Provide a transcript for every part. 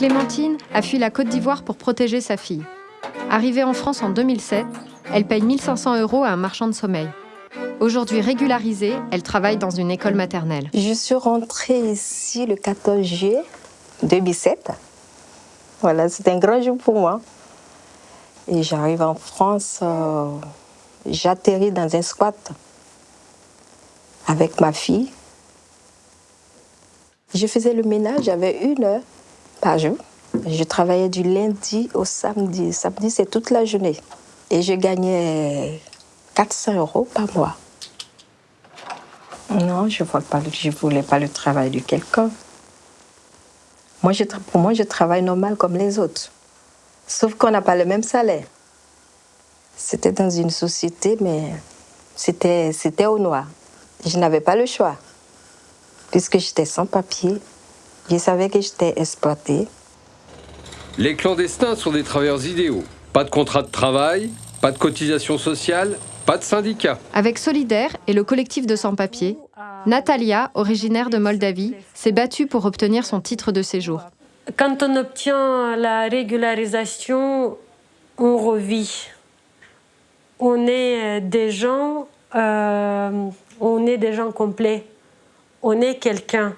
Clémentine a fui la Côte d'Ivoire pour protéger sa fille. Arrivée en France en 2007, elle paye 1500 euros à un marchand de sommeil. Aujourd'hui régularisée, elle travaille dans une école maternelle. Je suis rentrée ici le 14 juillet 2007. Voilà, c'est un grand jour pour moi. Et j'arrive en France, euh, j'atterris dans un squat avec ma fille. Je faisais le ménage, j'avais une heure par jour. Je travaillais du lundi au samedi. Samedi, c'est toute la journée. Et je gagnais 400 euros par mois. Non, je ne voulais pas le travail de quelqu'un. Moi, je, pour moi, je travaille normal comme les autres. Sauf qu'on n'a pas le même salaire. C'était dans une société, mais c'était au noir. Je n'avais pas le choix. Puisque j'étais sans papier, je savais que j'étais exploitée. Les clandestins sont des travailleurs idéaux. Pas de contrat de travail, pas de cotisation sociale, pas de syndicat. Avec Solidaire et le collectif de sans-papiers, Natalia, originaire de Moldavie, s'est battue pour obtenir son titre de séjour. Quand on obtient la régularisation, on revit. On est des gens, euh, on est des gens complets. On est quelqu'un.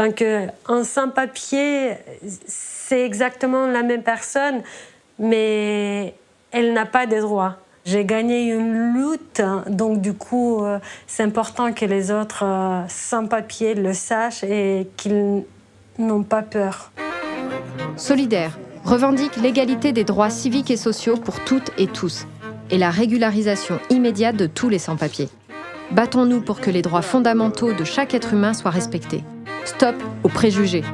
Tant qu'un sans-papier, c'est exactement la même personne, mais elle n'a pas de droits. J'ai gagné une lutte, donc du coup, euh, c'est important que les autres euh, sans-papiers le sachent et qu'ils n'ont pas peur. Solidaire revendique l'égalité des droits civiques et sociaux pour toutes et tous et la régularisation immédiate de tous les sans-papiers. Battons-nous pour que les droits fondamentaux de chaque être humain soient respectés. Stop aux préjugés.